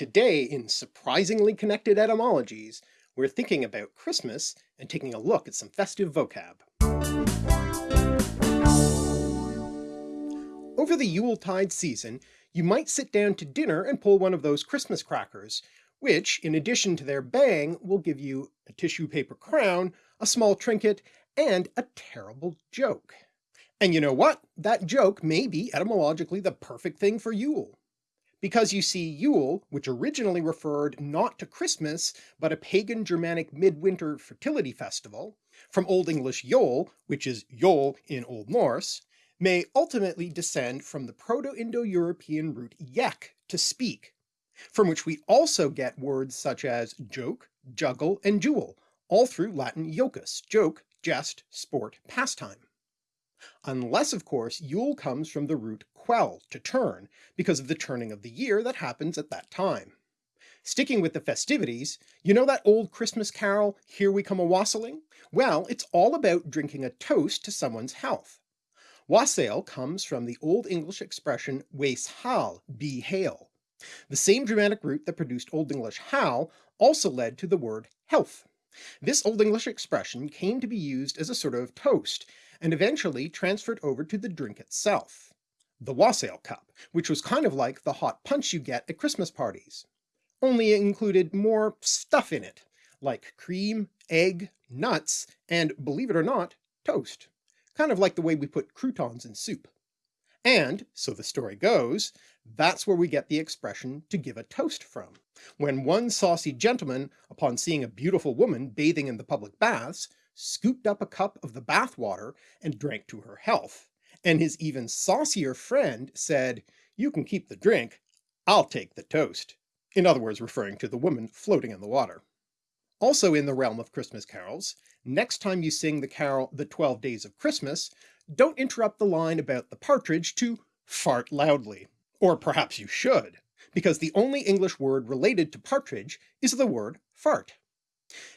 Today, in surprisingly connected etymologies, we're thinking about Christmas and taking a look at some festive vocab. Over the Yuletide season, you might sit down to dinner and pull one of those Christmas crackers, which, in addition to their bang, will give you a tissue paper crown, a small trinket, and a terrible joke. And you know what? That joke may be etymologically the perfect thing for Yule. Because you see Yule, which originally referred not to Christmas, but a pagan Germanic midwinter fertility festival, from Old English Yol, which is Yol in Old Norse, may ultimately descend from the Proto-Indo-European root yek, to speak, from which we also get words such as joke, juggle, and jewel, all through Latin jocus, joke, jest, sport, pastime. Unless of course Yule comes from the root kwel, to turn, because of the turning of the year that happens at that time. Sticking with the festivities, you know that old Christmas carol, Here We Come A-Wassailing? Well, it's all about drinking a toast to someone's health. Wassail comes from the Old English expression Waes hal, be hail. The same Germanic root that produced Old English hal also led to the word health. This Old English expression came to be used as a sort of toast, and eventually transferred over to the drink itself. The wassail cup, which was kind of like the hot punch you get at Christmas parties. Only it included more stuff in it, like cream, egg, nuts, and believe it or not, toast. Kind of like the way we put croutons in soup. And, so the story goes, that's where we get the expression to give a toast from. When one saucy gentleman, upon seeing a beautiful woman bathing in the public baths, scooped up a cup of the bath water and drank to her health, and his even saucier friend said, you can keep the drink, I'll take the toast, in other words referring to the woman floating in the water. Also in the realm of Christmas carols, next time you sing the carol The Twelve Days of Christmas, don't interrupt the line about the partridge to fart loudly. Or perhaps you should, because the only English word related to partridge is the word fart.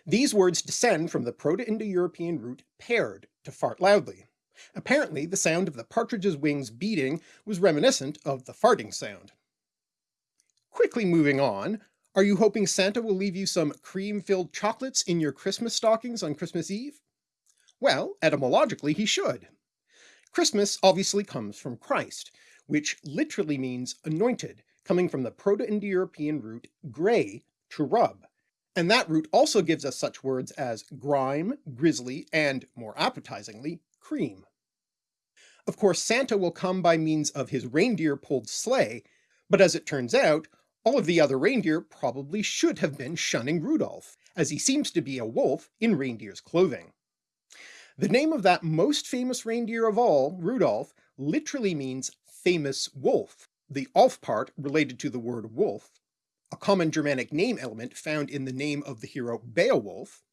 These words descend from the Proto-Indo-European root perd, to fart loudly. Apparently the sound of the partridge's wings beating was reminiscent of the farting sound. Quickly moving on, are you hoping Santa will leave you some cream-filled chocolates in your Christmas stockings on Christmas Eve? Well, etymologically he should. Christmas obviously comes from Christ, which literally means anointed, coming from the Proto-Indo-European root ghrei, to rub, and that root also gives us such words as grime, grizzly, and, more appetizingly, cream. Of course Santa will come by means of his reindeer-pulled sleigh, but as it turns out, all of the other reindeer probably should have been shunning Rudolph, as he seems to be a wolf in reindeer's clothing. The name of that most famous reindeer of all, Rudolph, literally means famous wolf, the Alf part related to the word wolf, a common Germanic name element found in the name of the hero Beowulf,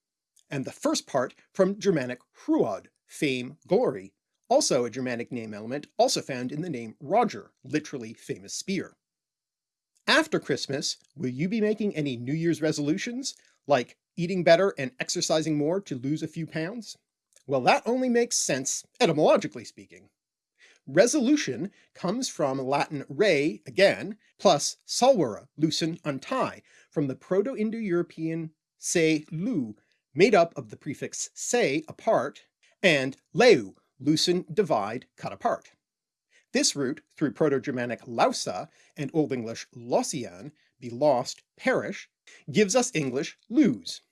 and the first part from Germanic Hruod, fame, glory, also a Germanic name element also found in the name Roger, literally famous spear. After Christmas, will you be making any New Year's resolutions, like eating better and exercising more to lose a few pounds? Well, that only makes sense, etymologically speaking. Resolution comes from Latin re, again, plus solvere, loosen, untie, from the Proto-Indo-European se lu, made up of the prefix se, apart, and leu, loosen, divide, cut apart. This root, through Proto-Germanic lausa and Old English losian, be lost, perish, gives us English lose.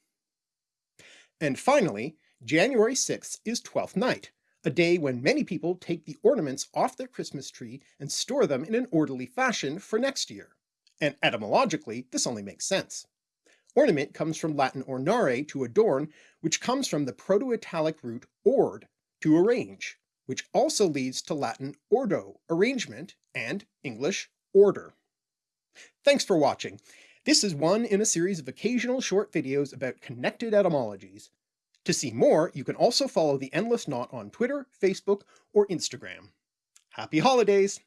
And finally, January 6th is Twelfth Night, a day when many people take the ornaments off their Christmas tree and store them in an orderly fashion for next year. And etymologically, this only makes sense. Ornament comes from Latin ornare, to adorn, which comes from the Proto-Italic root ord, to arrange, which also leads to Latin ordo, arrangement, and English order. Thanks for watching. This is one in a series of occasional short videos about connected etymologies. To see more, you can also follow The Endless Knot on Twitter, Facebook, or Instagram. Happy holidays!